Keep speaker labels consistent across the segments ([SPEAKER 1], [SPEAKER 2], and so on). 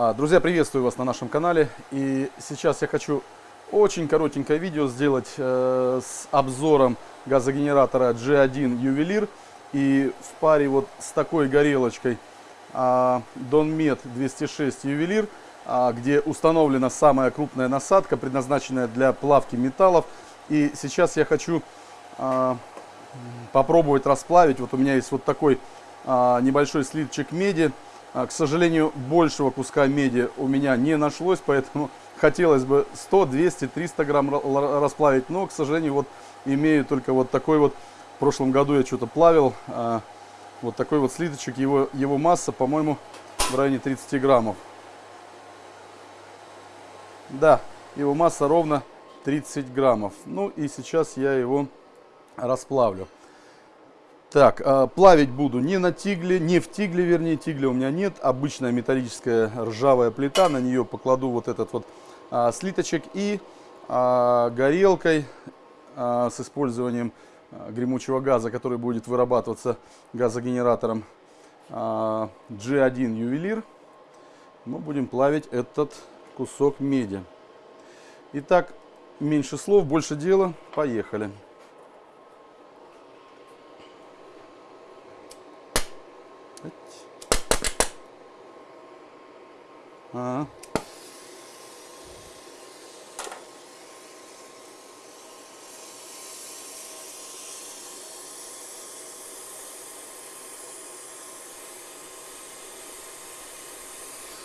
[SPEAKER 1] А, друзья, приветствую вас на нашем канале. И сейчас я хочу очень коротенькое видео сделать э, с обзором газогенератора G1 Ювелир. И в паре вот с такой горелочкой э, Donmet 206 Ювелир, э, где установлена самая крупная насадка, предназначенная для плавки металлов. И сейчас я хочу э, попробовать расплавить. Вот у меня есть вот такой э, небольшой слиточек меди. Э, к сожалению, большего куска меди у меня не нашлось, поэтому хотелось бы 100, 200, 300 грамм расплавить, но, к сожалению, вот имею только вот такой вот, в прошлом году я что-то плавил, а, вот такой вот слиточек, его, его масса, по-моему, в районе 30 граммов. Да, его масса ровно 30 граммов. Ну и сейчас я его расплавлю. Так, э, плавить буду не на тигле, не в тигле, вернее, тигля у меня нет. Обычная металлическая ржавая плита, на нее покладу вот этот вот а, слиточек и а, горелкой а, с использованием а, гремучего газа, который будет вырабатываться газогенератором а, G1 ювелир. Мы будем плавить этот кусок меди. Итак, меньше слов, больше дела. Поехали. А.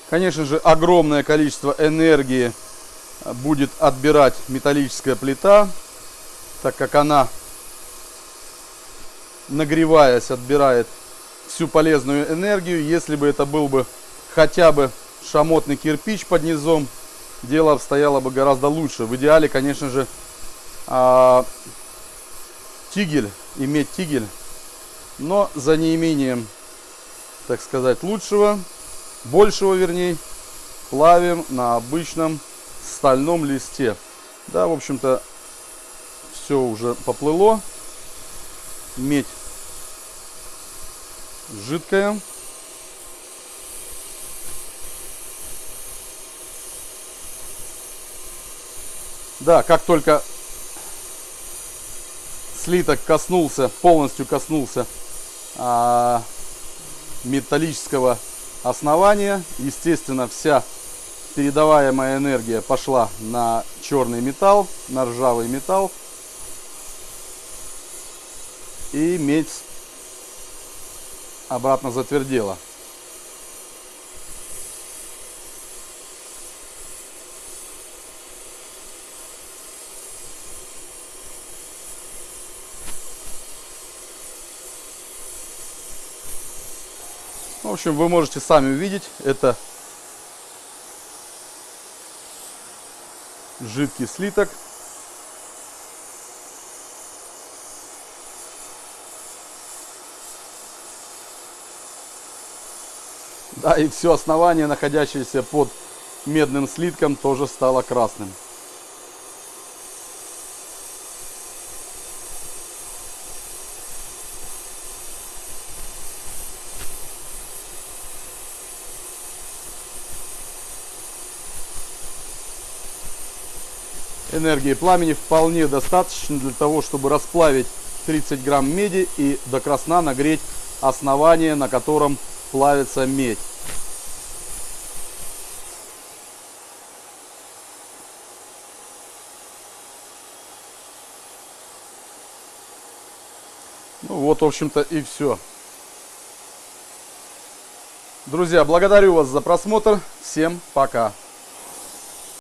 [SPEAKER 1] Конечно же, огромное количество энергии будет отбирать металлическая плита, так как она, нагреваясь, отбирает всю полезную энергию. Если бы это был бы хотя бы шамотный кирпич под низом, дело обстояло бы гораздо лучше. В идеале, конечно же, а, тигель, иметь тигель, но за неимением, так сказать, лучшего, большего вернее, плавим на обычном стальном листе. Да, в общем-то, все уже поплыло. Медь жидкая. Да, как только слиток коснулся, полностью коснулся а, металлического основания, естественно, вся передаваемая энергия пошла на черный металл, на ржавый металл. И медь обратно затвердела. В общем, вы можете сами увидеть, это жидкий слиток. Да, и все основание, находящееся под медным слитком, тоже стало красным. Энергии пламени вполне достаточно для того, чтобы расплавить 30 грамм меди и до красна нагреть основание, на котором плавится медь. Ну вот, в общем-то, и все. Друзья, благодарю вас за просмотр. Всем пока.